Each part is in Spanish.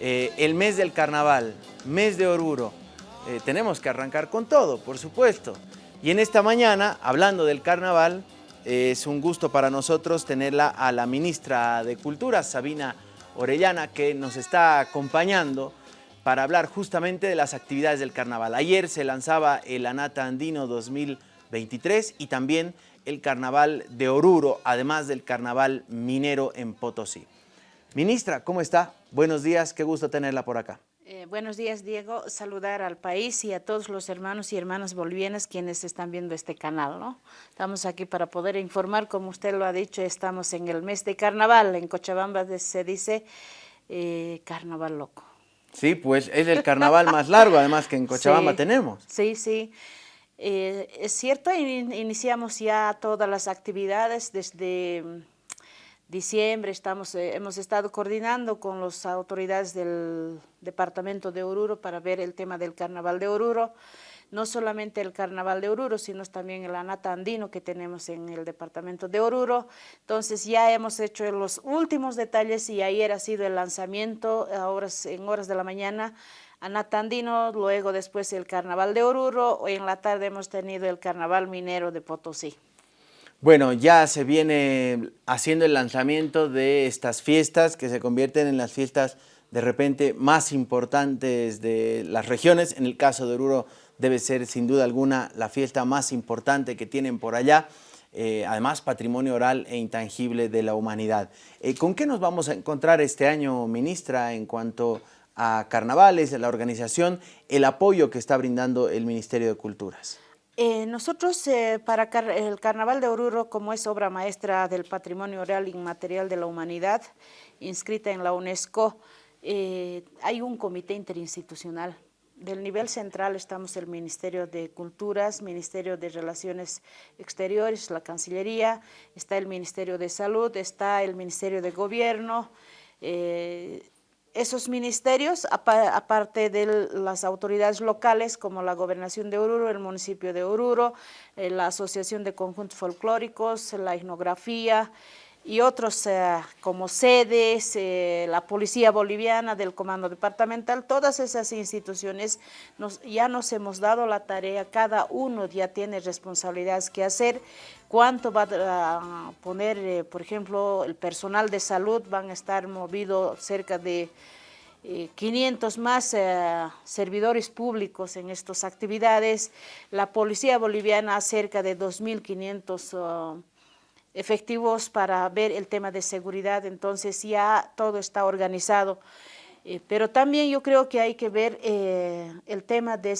Eh, el mes del carnaval, mes de Oruro, eh, tenemos que arrancar con todo, por supuesto. Y en esta mañana, hablando del carnaval, es un gusto para nosotros tenerla a la ministra de Cultura, Sabina Orellana, que nos está acompañando para hablar justamente de las actividades del carnaval. Ayer se lanzaba el Anata Andino 2023 y también el carnaval de Oruro, además del carnaval minero en Potosí. Ministra, ¿cómo está? Buenos días, qué gusto tenerla por acá. Eh, buenos días, Diego. Saludar al país y a todos los hermanos y hermanas bolivianas quienes están viendo este canal. ¿no? Estamos aquí para poder informar, como usted lo ha dicho, estamos en el mes de carnaval. En Cochabamba se dice eh, carnaval loco. Sí, pues es el carnaval más largo, además que en Cochabamba tenemos. Sí, sí. Eh, es cierto, iniciamos ya todas las actividades desde diciembre estamos, eh, hemos estado coordinando con las autoridades del departamento de Oruro para ver el tema del carnaval de Oruro, no solamente el carnaval de Oruro, sino también el anata andino que tenemos en el departamento de Oruro. Entonces ya hemos hecho los últimos detalles y ayer ha sido el lanzamiento en horas de la mañana anata andino, luego después el carnaval de Oruro, hoy en la tarde hemos tenido el carnaval minero de Potosí. Bueno, ya se viene haciendo el lanzamiento de estas fiestas que se convierten en las fiestas de repente más importantes de las regiones. En el caso de Oruro debe ser sin duda alguna la fiesta más importante que tienen por allá. Eh, además patrimonio oral e intangible de la humanidad. Eh, ¿Con qué nos vamos a encontrar este año, ministra, en cuanto a carnavales, la organización, el apoyo que está brindando el Ministerio de Culturas? Eh, nosotros eh, para el Carnaval de Oruro, como es obra maestra del patrimonio oral inmaterial de la humanidad, inscrita en la UNESCO, eh, hay un comité interinstitucional. Del nivel central estamos el Ministerio de Culturas, Ministerio de Relaciones Exteriores, la Cancillería, está el Ministerio de Salud, está el Ministerio de Gobierno, esos ministerios, aparte de las autoridades locales como la Gobernación de Oruro, el municipio de Oruro, eh, la Asociación de Conjuntos Folclóricos, la etnografía y otros eh, como sedes, eh, la Policía Boliviana del Comando Departamental, todas esas instituciones ya nos hemos dado la tarea, cada uno ya tiene responsabilidades que hacer, cuánto va a poner, por ejemplo, el personal de salud, van a estar movidos cerca de 500 eh, más eh, servidores públicos en estas actividades, la Policía Boliviana cerca de 2.500 efectivos para ver el tema de seguridad, entonces ya todo está organizado. Eh, pero también yo creo que hay que ver el tema de,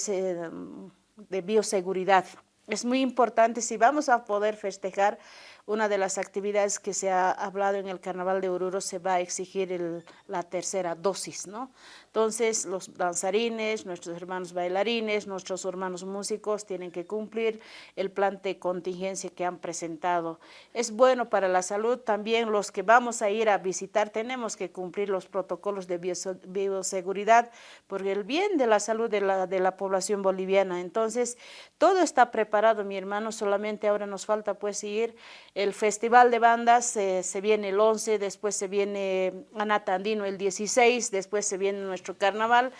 de bioseguridad. Es muy importante si vamos a poder festejar una de las actividades que se ha hablado en el Carnaval de Oruro se va a exigir la tercera dosis, ¿no? Entonces, los danzarines, nuestros hermanos bailarines, nuestros hermanos músicos tienen que cumplir el plan de contingencia que han presentado. Es bueno para la salud, también los que vamos a ir a visitar tenemos que cumplir los protocolos de bioseguridad por el bien de la salud de la, de la población boliviana. Entonces, todo está preparado, mi hermano, solamente ahora nos falta pues ir el Festival de Bandas eh, se viene el 11, después se viene Anatandino el 16, después se viene nuestro carnaval.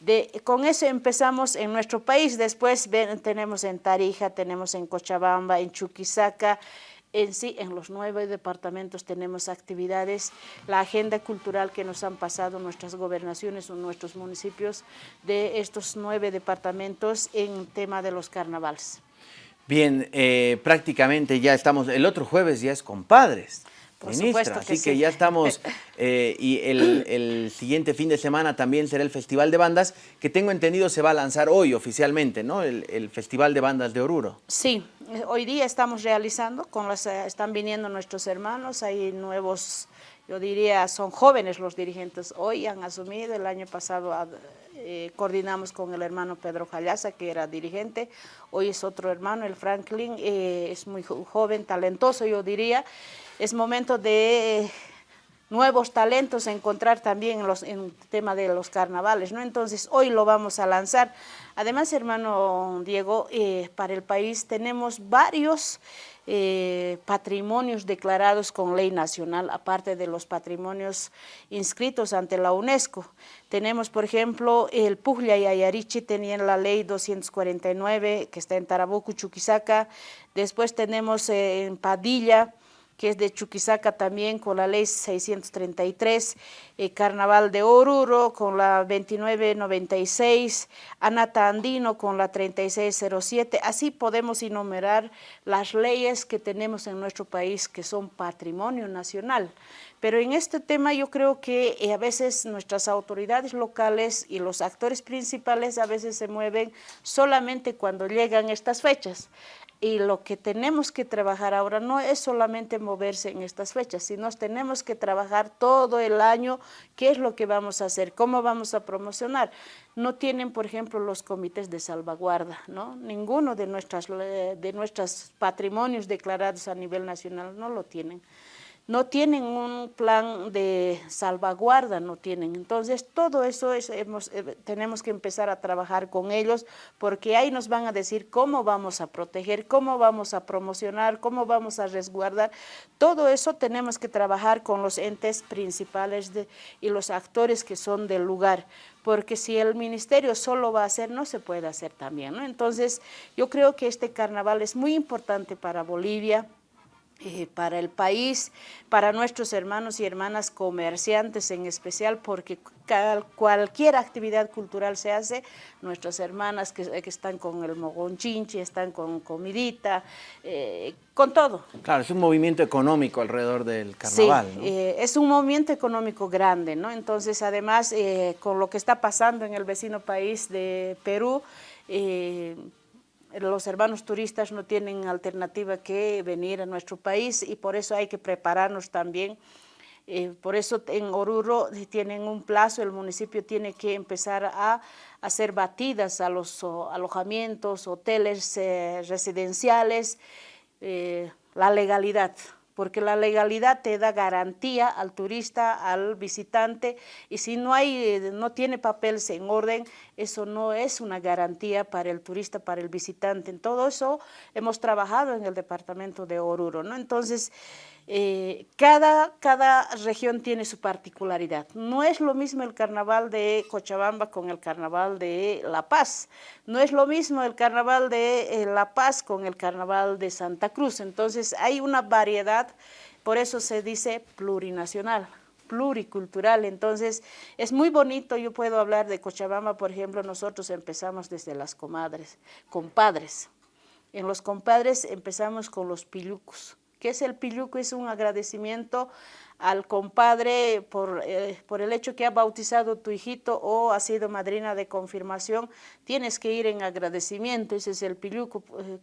De, con eso empezamos en nuestro país, después tenemos en Tarija, tenemos en Cochabamba, en Chuquisaca, en sí, en los nueve departamentos tenemos actividades, la agenda cultural que nos han pasado nuestras gobernaciones o nuestros municipios de estos nueve departamentos en tema de los carnavales. Bien, eh, prácticamente ya estamos, el otro jueves ya es compadres. Por ministra, así que ya estamos, eh, y el, siguiente fin de semana también será el Festival de Bandas, que tengo entendido se va a lanzar hoy oficialmente, ¿no? El, Festival de Bandas de Oruro. Sí, hoy día estamos realizando, con las, eh, están viniendo nuestros hermanos, hay nuevos, yo diría, son jóvenes los dirigentes, hoy han asumido, el año pasado eh, coordinamos con el hermano Pedro Jallaza, que era dirigente, hoy es otro hermano, el Franklin, eh, es muy joven, talentoso yo diría, es momento de nuevos talentos encontrar también en, los, en el tema de los carnavales, ¿no? Entonces, hoy lo vamos a lanzar. Además, hermano Diego, eh, para el país tenemos varios eh, patrimonios declarados con ley nacional, aparte de los patrimonios inscritos ante la UNESCO. Tenemos, por ejemplo, el Pujlia y Ayarichi tenían la ley 249, que está en Tarabuco, Chuquisaca. Después tenemos eh, en Padilla, que es de Chuquisaca también con la ley 633, eh, Carnaval de Oruro con la 2996, Anata Andino con la 3607, así podemos enumerar las leyes que tenemos en nuestro país que son patrimonio nacional. Pero en este tema yo creo que eh, a veces nuestras autoridades locales y los actores principales a veces se mueven solamente cuando llegan estas fechas. Y lo que tenemos que trabajar ahora no es solamente moverse en estas fechas, sino tenemos que trabajar todo el año qué es lo que vamos a hacer, cómo vamos a promocionar. No tienen, por ejemplo, los comités de salvaguarda, ¿no? Ninguno de, nuestras, de nuestros patrimonios declarados a nivel nacional no lo tienen no tienen un plan de salvaguarda, no tienen. Entonces, todo eso es, hemos, eh, tenemos que empezar a trabajar con ellos porque ahí nos van a decir cómo vamos a proteger, cómo vamos a promocionar, cómo vamos a resguardar. Todo eso tenemos que trabajar con los entes principales y los actores que son del lugar porque si el ministerio solo va a hacer, no se puede hacer también. Entonces, yo creo que este carnaval es muy importante para Bolivia, eh, para el país, para nuestros hermanos y hermanas comerciantes en especial, porque cualquier actividad cultural se hace, nuestras hermanas que, están con el mogonchinchi, están con comidita, eh, con todo. Claro, es un movimiento económico alrededor del carnaval. Sí, eh, es un movimiento económico grande, ¿no? Entonces, además, con lo que está pasando en el vecino país de Perú, los hermanos turistas no tienen alternativa que venir a nuestro país y por eso hay que prepararnos también. Eh, por eso en Oruro tienen un plazo, el municipio tiene que empezar a hacer batidas a los alojamientos, hoteles eh, residenciales, eh, la legalidad porque la legalidad te da garantía al turista, al visitante, y si no, hay, no tiene papeles en orden, eso no es una garantía para el turista, para el visitante. En todo eso hemos trabajado en el departamento de Oruro, ¿no? Entonces, eh, cada, cada región tiene su particularidad. No es lo mismo el carnaval de Cochabamba con el carnaval de La Paz. No es lo mismo el carnaval de eh, La Paz con el carnaval de Santa Cruz. Entonces hay una variedad, por eso se dice plurinacional pluricultural, entonces es muy bonito, yo puedo hablar de Cochabamba, por ejemplo, nosotros empezamos desde las comadres, compadres, en los compadres empezamos con los pilucos, ¿Qué es el pilluco? Es un agradecimiento al compadre por, eh, por, el hecho que ha bautizado tu hijito o ha sido madrina de confirmación, tienes que ir en agradecimiento, ese es el pilluco. Eh,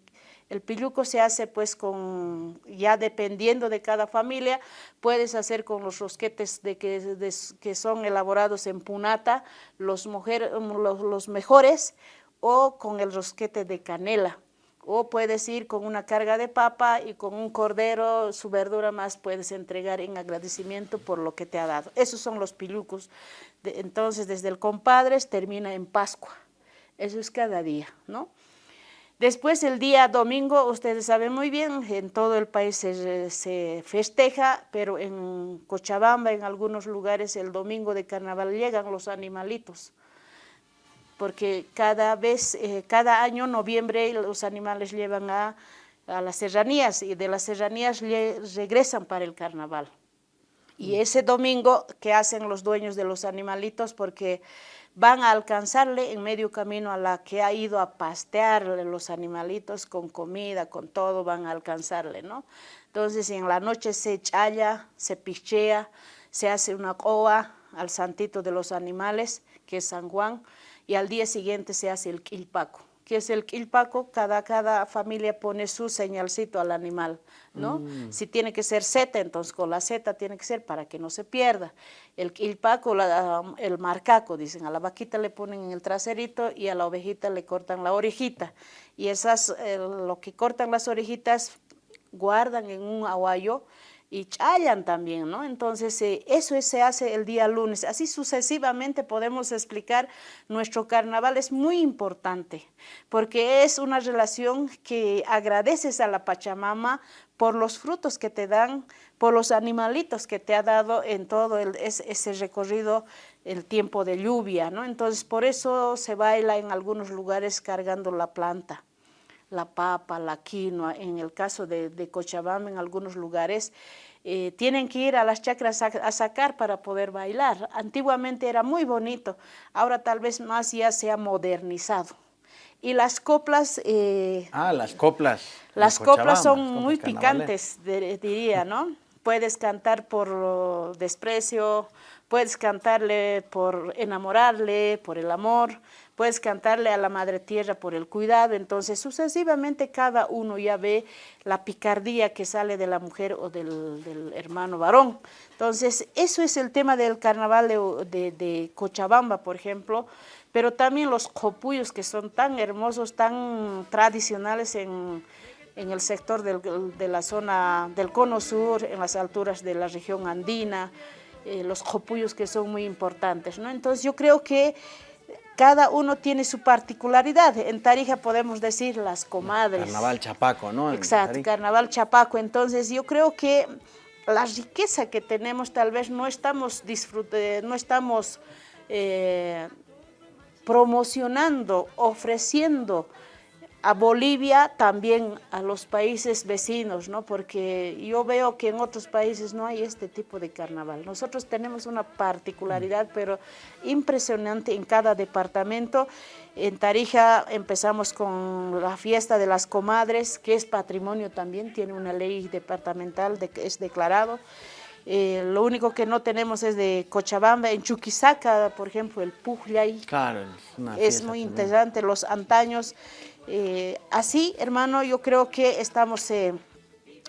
el pilluco se hace pues con, ya dependiendo de cada familia, puedes hacer con los rosquetes de que, que son elaborados en punata, los, mujer, los, los mejores, o con el rosquete de canela o puedes ir con una carga de papa y con un cordero, su verdura más puedes entregar en agradecimiento por lo que te ha dado. Esos son los pilucos. entonces, desde el compadres termina en Pascua. Eso es cada día, ¿no? Después, el día domingo, ustedes saben muy bien, en todo el país se, se, festeja, pero en Cochabamba, en algunos lugares, el domingo de carnaval llegan los animalitos porque cada vez, eh, cada año, noviembre, los animales llevan a, las serranías y de las serranías regresan para el carnaval. Y mm. ese domingo, ¿qué hacen los dueños de los animalitos? Porque van a alcanzarle en medio camino a la que ha ido a pastear los animalitos con comida, con todo, van a alcanzarle, ¿no? Entonces en la noche se challa, se pichea, se hace una coa al santito de los animales, que es San Juan, y al día siguiente se hace el quilpaco. ¿Qué es el quilpaco? Cada, cada familia pone su señalcito al animal, ¿no? Mm. Si tiene que ser Z, entonces con la Z tiene que ser para que no se pierda. El quilpaco, el marcaco, dicen, a la vaquita le ponen en el traserito y a la ovejita le cortan la orejita. Y esas, lo que cortan las orejitas guardan en un aguayo y chayan también, ¿no? Entonces, eh, eso se hace el día lunes. Así sucesivamente podemos explicar nuestro carnaval. Es muy importante porque es una relación que agradeces a la Pachamama por los frutos que te dan, por los animalitos que te ha dado en todo ese recorrido, el tiempo de lluvia, ¿no? Entonces, por eso se baila en algunos lugares cargando la planta la papa, la quinoa, en el caso de, Cochabamba, en algunos lugares, eh, tienen que ir a las chacras a, sacar para poder bailar. Antiguamente era muy bonito, ahora tal vez más ya se ha modernizado. Y las coplas... Eh, ah, las coplas. Las coplas son muy picantes, diría, ¿no? Puedes cantar por desprecio, puedes cantarle por enamorarle, por el amor, puedes cantarle a la Madre Tierra por el cuidado, entonces sucesivamente cada uno ya ve la picardía que sale de la mujer o del, hermano varón. Entonces eso es el tema del carnaval de, Cochabamba, por ejemplo, pero también los copuyos que son tan hermosos, tan tradicionales en, el sector de la zona del cono sur, en las alturas de la región andina, eh, los copuyos que son muy importantes. ¿no? Entonces yo creo que cada uno tiene su particularidad. En Tarija podemos decir las comadres. Carnaval Chapaco, ¿no? Exacto, Carnaval Chapaco. Entonces yo creo que la riqueza que tenemos tal vez no estamos, disfrute, no estamos eh, promocionando, ofreciendo a Bolivia, también a los países vecinos, ¿no? porque yo veo que en otros países no hay este tipo de carnaval. Nosotros tenemos una particularidad, mm. pero impresionante en cada departamento. En Tarija empezamos con la fiesta de las comadres, que es patrimonio también, tiene una ley departamental, de, es declarado. Eh, lo único que no tenemos es de Cochabamba, en Chuquisaca, por ejemplo, el Pujlay. Claro, es, es muy interesante, los antaños. Eh, así, hermano, yo creo que estamos eh,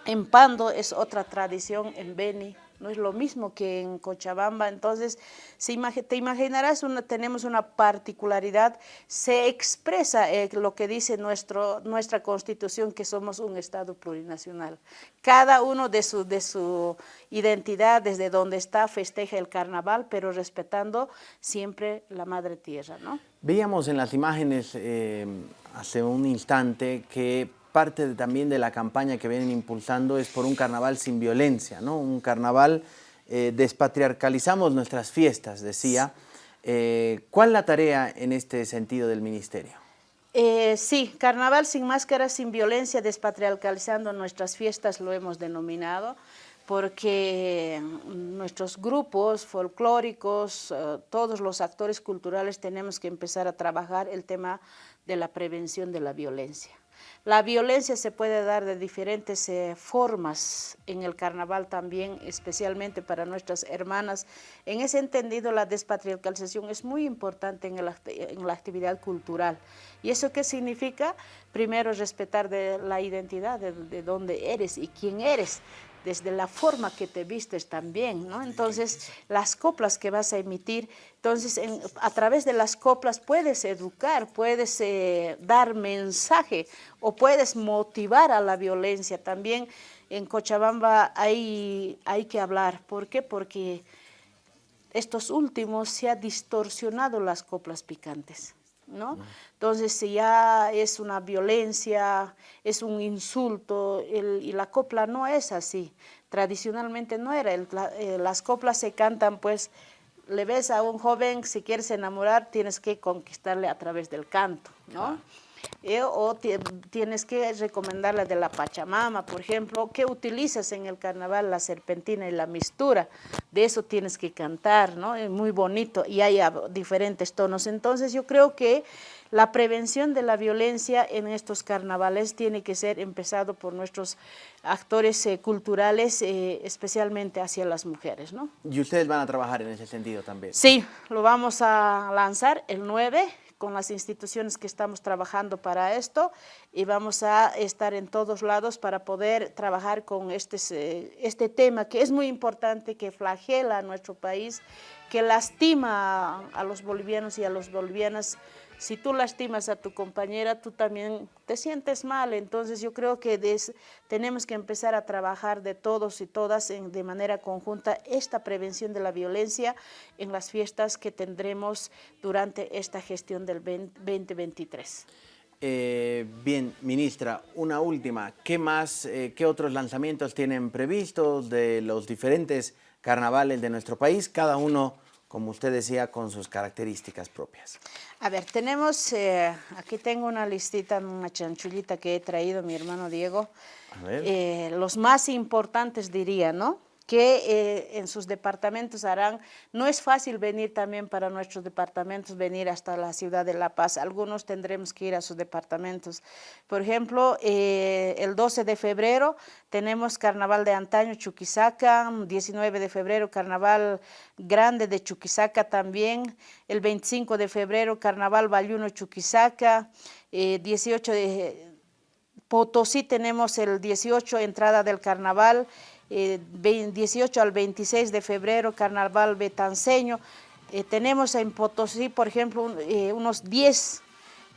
en Pando, es otra tradición en Beni, no es lo mismo que en Cochabamba, entonces te imaginarás, tenemos una particularidad, se expresa eh, lo que dice nuestra constitución, que somos un Estado plurinacional. Cada uno de su, de su identidad, desde donde está, festeja el carnaval, pero respetando siempre la madre tierra. ¿no? Veíamos en las imágenes eh, hace un instante que parte también de la campaña que vienen impulsando es por un carnaval sin violencia, ¿no? Un carnaval, eh, despatriarcalizamos nuestras fiestas, decía. Eh, ¿Cuál la tarea en este sentido del ministerio? Eh, sí, carnaval sin máscaras, sin violencia, despatriarcalizando nuestras fiestas lo hemos denominado porque nuestros grupos folclóricos, todos los actores culturales tenemos que empezar a trabajar el tema de la prevención de la violencia. La violencia se puede dar de diferentes eh, formas en el carnaval también, especialmente para nuestras hermanas. En ese entendido, la despatriarcalización es muy importante en, la actividad cultural. ¿Y eso qué significa? Primero, respetar la identidad de, de dónde eres y quién eres desde la forma que te vistes también, ¿no? Entonces, las coplas que vas a emitir, entonces a través de las coplas puedes educar, puedes eh, dar mensaje o puedes motivar a la violencia. También en Cochabamba hay, hay que hablar, ¿por qué? Porque estos últimos se ha distorsionado las coplas picantes. ¿No? Entonces, si ya es una violencia, es un insulto, y la copla no es así. Tradicionalmente no era, eh, las coplas se cantan pues, le ves a un joven, si quieres enamorar, tienes que conquistarle a través del canto, ¿no? Eh, o tienes que recomendarle de la Pachamama, por ejemplo, que utilizas en el carnaval la serpentina y la mistura, de eso tienes que cantar, ¿no? Es muy bonito y hay diferentes tonos. Entonces yo creo que la prevención de la violencia en estos carnavales tiene que ser empezado por nuestros actores eh, culturales, eh, especialmente hacia las mujeres. ¿no? ¿Y ustedes van a trabajar en ese sentido también? Sí, lo vamos a lanzar el 9 con las instituciones que estamos trabajando para esto y vamos a estar en todos lados para poder trabajar con este, este tema que es muy importante, que flagela a nuestro país, que lastima a los bolivianos y a los bolivianas si tú lastimas a tu compañera, tú también te sientes mal. Entonces yo creo que tenemos que empezar a trabajar de todos y todas de manera conjunta esta prevención de la violencia en las fiestas que tendremos durante esta gestión del 2023. Eh, bien, ministra, una última. ¿Qué más, eh, qué otros lanzamientos tienen previstos de los diferentes carnavales de nuestro país? Cada uno como usted decía, con sus características propias. A ver, tenemos, eh, aquí tengo una listita, una chanchullita que he traído mi hermano Diego. A ver. Eh, los más importantes diría, ¿no? Que eh, en sus departamentos harán. No es fácil venir también para nuestros departamentos, venir hasta la ciudad de La Paz. Algunos tendremos que ir a sus departamentos. Por ejemplo, eh, el 12 de febrero tenemos Carnaval de Antaño, Chuquisaca. 19 de febrero, Carnaval Grande de Chuquisaca también. El 25 de febrero, Carnaval Bayuno, Chuquisaca. 18 eh, de Potosí tenemos el 18, entrada del Carnaval. 18 eh, al 26 de febrero, Carnaval Betanceño. Eh, tenemos en Potosí, por ejemplo, eh, unos 10.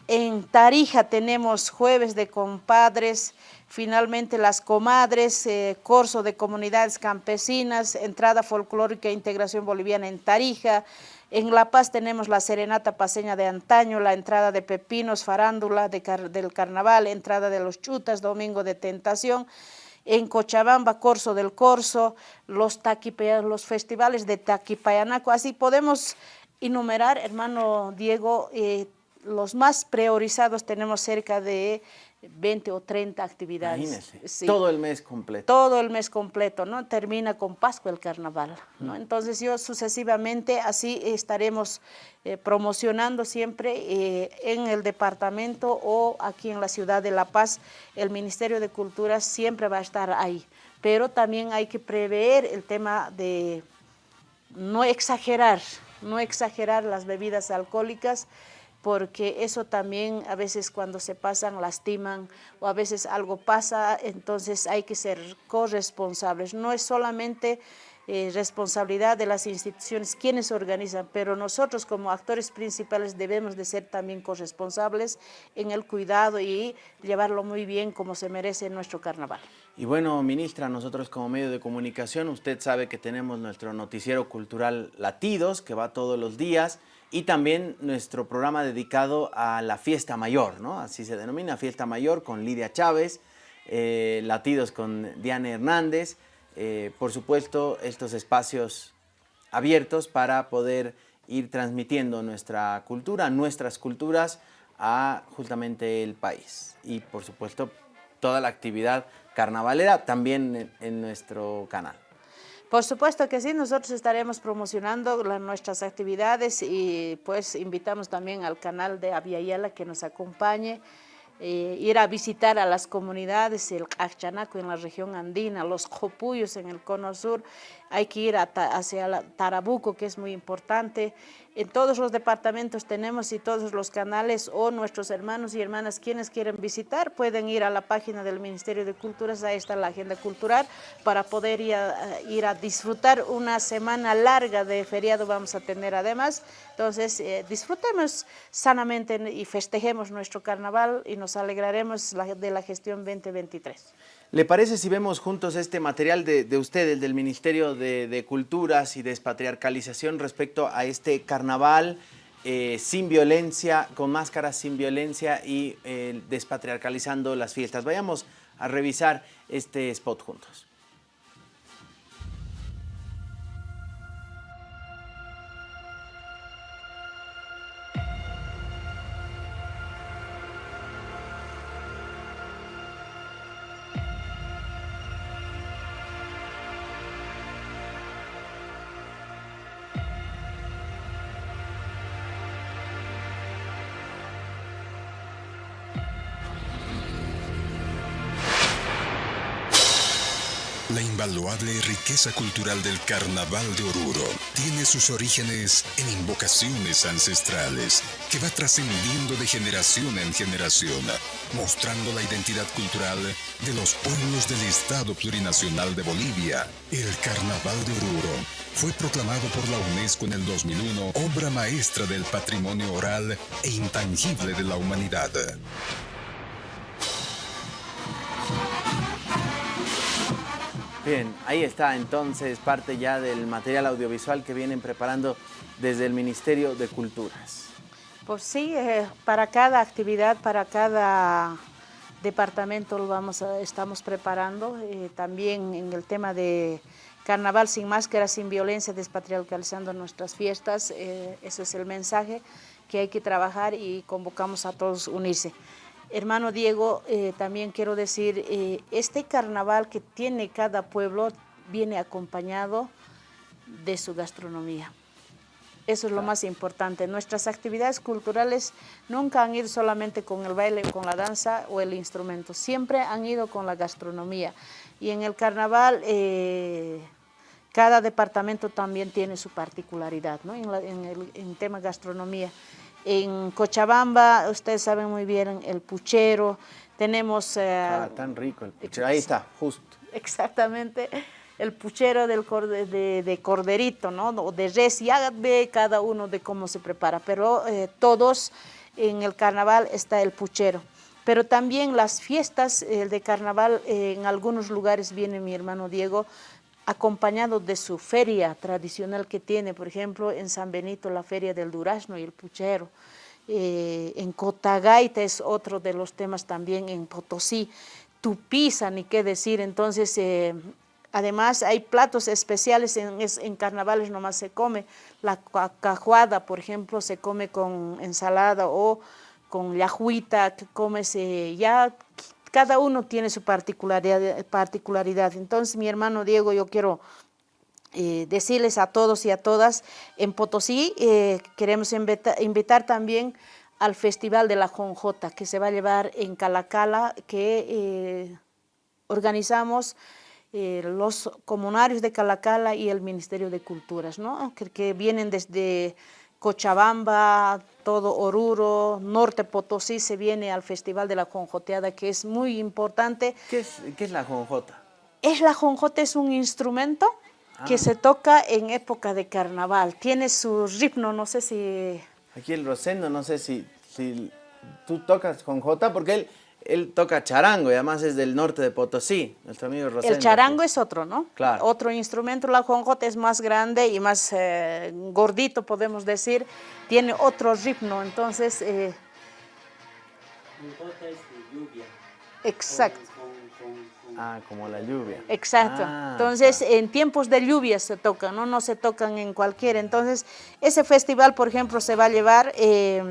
En Tarija tenemos Jueves de Compadres, finalmente las comadres, Corso de Comunidades Campesinas, Entrada Folclórica e Integración Boliviana en Tarija. En La Paz tenemos la Serenata Paseña de Antaño, la entrada de Pepinos, Farándula del Carnaval, entrada de los Chutas, Domingo de Tentación en Cochabamba, Corso del Corso, los, los festivales de Taquipayanaco, así podemos enumerar, hermano Diego, eh, los más priorizados tenemos cerca de 20 o 30 actividades. todo el mes completo. Todo el mes completo, ¿no? Termina con Pascua el carnaval, ¿no? Mm. Entonces yo sucesivamente así estaremos eh, promocionando siempre eh, en el departamento o aquí en la ciudad de La Paz, el Ministerio de Cultura siempre va a estar ahí. Pero también hay que prever el tema de no exagerar, no exagerar las bebidas alcohólicas, porque eso también a veces cuando se pasan lastiman o a veces algo pasa, entonces hay que ser corresponsables. No es solamente eh, responsabilidad de las instituciones quienes organizan, pero nosotros como actores principales debemos de ser también corresponsables en el cuidado y llevarlo muy bien como se merece en nuestro carnaval. Y bueno, ministra, nosotros como medio de comunicación, usted sabe que tenemos nuestro noticiero cultural Latidos, que va todos los días, y también nuestro programa dedicado a la fiesta mayor, ¿no? Así se denomina, fiesta mayor con Lidia Chávez, eh, Latidos con Diana Hernández, eh, por supuesto estos espacios abiertos para poder ir transmitiendo nuestra cultura, nuestras culturas a justamente el país y por supuesto toda la actividad carnavalera también en nuestro canal. Por supuesto que sí, nosotros estaremos promocionando nuestras actividades y pues invitamos también al canal de Aviala que nos acompañe, eh, ir a visitar a las comunidades, el Achanaco en la región andina, los Jopuyos en el cono sur, hay que ir hacia Tarabuco que es muy importante, en todos los departamentos tenemos y todos los canales o nuestros hermanos y hermanas quienes quieren visitar pueden ir a la página del Ministerio de Culturas, ahí está la agenda cultural para poder ir a, a disfrutar una semana larga de feriado vamos a tener además. Entonces eh, disfrutemos sanamente y festejemos nuestro carnaval y nos alegraremos de la gestión 2023. ¿Le parece si vemos juntos este material de, de usted, el del Ministerio de, Culturas y Despatriarcalización respecto a este carnaval eh, sin violencia, con máscaras sin violencia y eh, despatriarcalizando las fiestas? Vayamos a revisar este spot juntos. Invaluable riqueza cultural del Carnaval de Oruro tiene sus orígenes en invocaciones ancestrales que va trascendiendo de generación en generación, mostrando la identidad cultural de los pueblos del Estado Plurinacional de Bolivia. El Carnaval de Oruro fue proclamado por la UNESCO en el 2001 obra maestra del patrimonio oral e intangible de la humanidad. Bien, ahí está entonces parte ya del material audiovisual que vienen preparando desde el Ministerio de Culturas. Pues sí, eh, para cada actividad, para cada departamento lo vamos estamos preparando. Eh, también en el tema de Carnaval sin máscara, sin violencia, despatriarcalizando nuestras fiestas. Eh, ese es el mensaje que hay que trabajar y convocamos a todos a unirse. Hermano Diego, eh, también quiero decir, eh, este carnaval que tiene cada pueblo viene acompañado de su gastronomía. Eso es lo más importante. Nuestras actividades culturales nunca han ido solamente con el baile, con la danza o el instrumento, siempre han ido con la gastronomía. Y en el carnaval, eh, cada departamento también tiene su particularidad ¿no? en, el en tema gastronomía. En Cochabamba, ustedes saben muy bien, el puchero, tenemos... Eh, ah, tan rico el puchero, ahí está, justo. Exactamente, el puchero del de, corderito, ¿no? O de res, ya ve cada uno de cómo se prepara, pero eh, todos en el carnaval está el puchero. Pero también las fiestas de carnaval, eh, en algunos lugares viene mi hermano Diego, acompañado de su feria tradicional que tiene, por ejemplo, en San Benito la feria del durazno y el puchero, eh, en Cotagaita es otro de los temas también, en Potosí, Tupiza, ni qué decir, entonces, eh, además hay platos especiales, en, en, carnavales nomás se come, la cajuada, por ejemplo, se come con ensalada o con yajuita, que comes ya cada uno tiene su particularidad. Entonces, mi hermano Diego, yo quiero eh, decirles a todos y a todas, en Potosí eh, queremos invitar, también al Festival de la Jonjota, que se va a llevar en Calacala, que eh, organizamos los comunarios de Calacala y el Ministerio de Culturas, ¿no? que vienen desde Cochabamba, todo Oruro, Norte Potosí se viene al Festival de la Jonjoteada, que es muy importante. ¿Qué es, qué es la jonjota? Es la jonjota, es un instrumento que ah. se toca en época de carnaval. Tiene su ritmo, no sé si... Aquí el Rosendo, no sé si, si tú tocas jonjota, porque él él toca charango y además es del norte de Potosí, nuestro amigo Rosendo. El charango es otro, ¿no? Claro. Otro instrumento, la jonjota es más grande y más eh, gordito, podemos decir, tiene otro ritmo, entonces... Eh, es de lluvia. Exacto. ah, como la lluvia. Exacto. Ah, entonces, en tiempos de lluvia se tocan, ¿no? No se tocan en cualquier. Entonces, ese festival, por ejemplo, se va a llevar eh,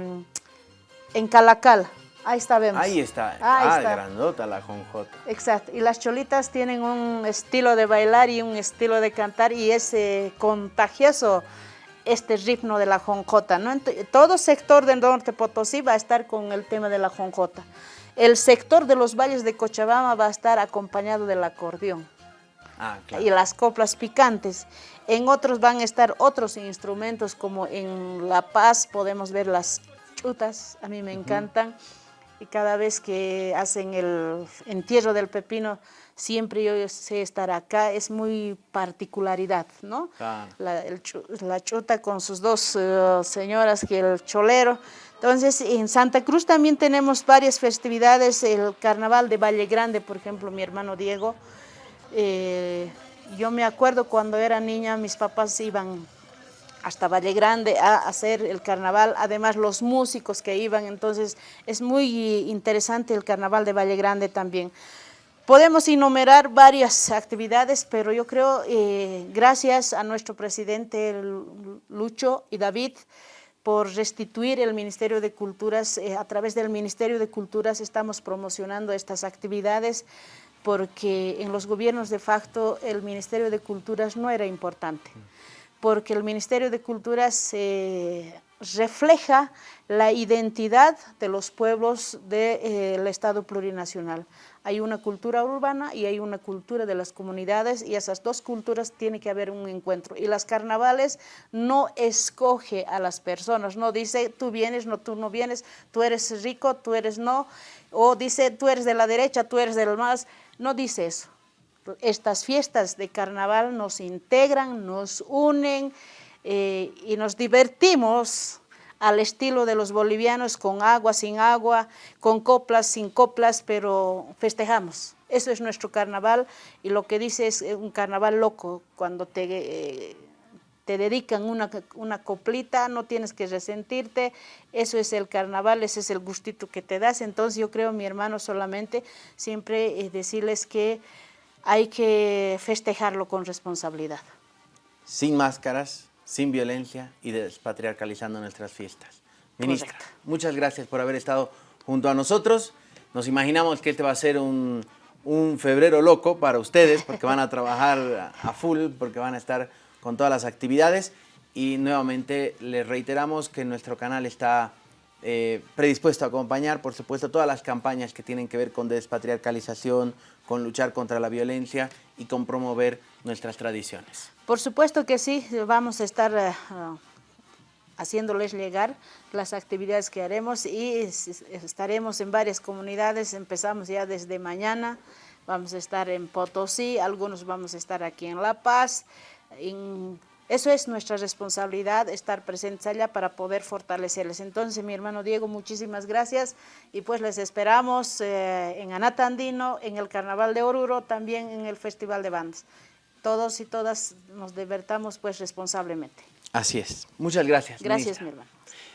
en Calacal. Ahí está, vemos. Ahí está. ah, grandota la jonjota. Exacto. Y las cholitas tienen un estilo de bailar y un estilo de cantar y es eh, contagioso este ritmo de la jonjota. ¿no? todo sector del norte Potosí va a estar con el tema de la jonjota. El sector de los valles de Cochabamba va a estar acompañado del acordeón. Ah, claro. Y las coplas picantes. En otros van a estar otros instrumentos como en La Paz podemos ver las chutas, a mí me encantan y cada vez que hacen el entierro del pepino, siempre yo sé estar acá, es muy particularidad, ¿no? La, chuta con sus dos eh, señoras, que el cholero. Entonces, en Santa Cruz también tenemos varias festividades, el carnaval de Valle Grande, por ejemplo, mi hermano Diego. Eh, yo me acuerdo cuando era niña, mis papás iban hasta Valle Grande a hacer el carnaval, además los músicos que iban, entonces es muy interesante el carnaval de Valle Grande también. Podemos enumerar varias actividades, pero yo creo, eh, gracias a nuestro presidente Lucho y David, por restituir el Ministerio de Culturas, eh, a través del Ministerio de Culturas estamos promocionando estas actividades, porque en los gobiernos de facto el Ministerio de Culturas no era importante porque el Ministerio de Cultura se refleja la identidad de los pueblos del Estado plurinacional. Hay una cultura urbana y hay una cultura de las comunidades y esas dos culturas tiene que haber un encuentro. Y las carnavales no escoge a las personas, no dice tú vienes, no tú no vienes, tú eres rico, tú eres no, o dice tú eres de la derecha, tú eres del más, no dice eso. Estas fiestas de carnaval nos integran, nos unen eh, y nos divertimos al estilo de los bolivianos, con agua, sin agua, con coplas, sin coplas, pero festejamos. Eso es nuestro carnaval y lo que dice es un carnaval loco, cuando te, eh, te dedican una, una, coplita, no tienes que resentirte, eso es el carnaval, ese es el gustito que te das. Entonces yo creo, mi hermano, solamente siempre eh, decirles que hay que festejarlo con responsabilidad. Sin máscaras, sin violencia y despatriarcalizando nuestras fiestas. Ministra, muchas gracias por haber estado junto a nosotros. Nos imaginamos que este va a ser un, un febrero loco para ustedes porque van a trabajar a full, porque van a estar con todas las actividades y nuevamente les reiteramos que nuestro canal está eh, predispuesto a acompañar, por supuesto, todas las campañas que tienen que ver con despatriarcalización, con luchar contra la violencia y con promover nuestras tradiciones. Por supuesto que sí, vamos a estar eh, haciéndoles llegar las actividades que haremos y estaremos en varias comunidades, empezamos ya desde mañana, vamos a estar en Potosí, algunos vamos a estar aquí en La Paz, en eso es nuestra responsabilidad, estar presentes allá para poder fortalecerles. Entonces, mi hermano Diego, muchísimas gracias y pues les esperamos eh, en Anatandino, en el Carnaval de Oruro, también en el Festival de Bandas. Todos y todas nos divertamos pues responsablemente. Así es. Muchas gracias. Gracias, mi hermano.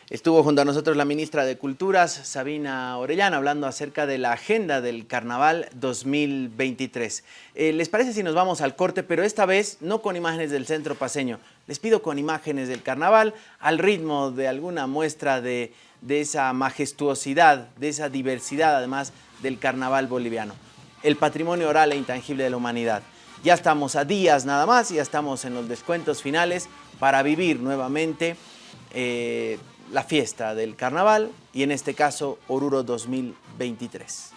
Estuvo junto a nosotros la ministra de Culturas, Sabina Orellana, hablando acerca de la agenda del Carnaval 2023. Eh, ¿Les parece si nos vamos al corte? Pero esta vez no con imágenes del centro paseño. Les pido con imágenes del Carnaval, al ritmo de alguna muestra de, esa majestuosidad, de esa diversidad además del Carnaval boliviano. El patrimonio oral e intangible de la humanidad. Ya estamos a días nada más, ya estamos en los descuentos finales para vivir nuevamente eh, la fiesta del carnaval y en este caso Oruro 2023.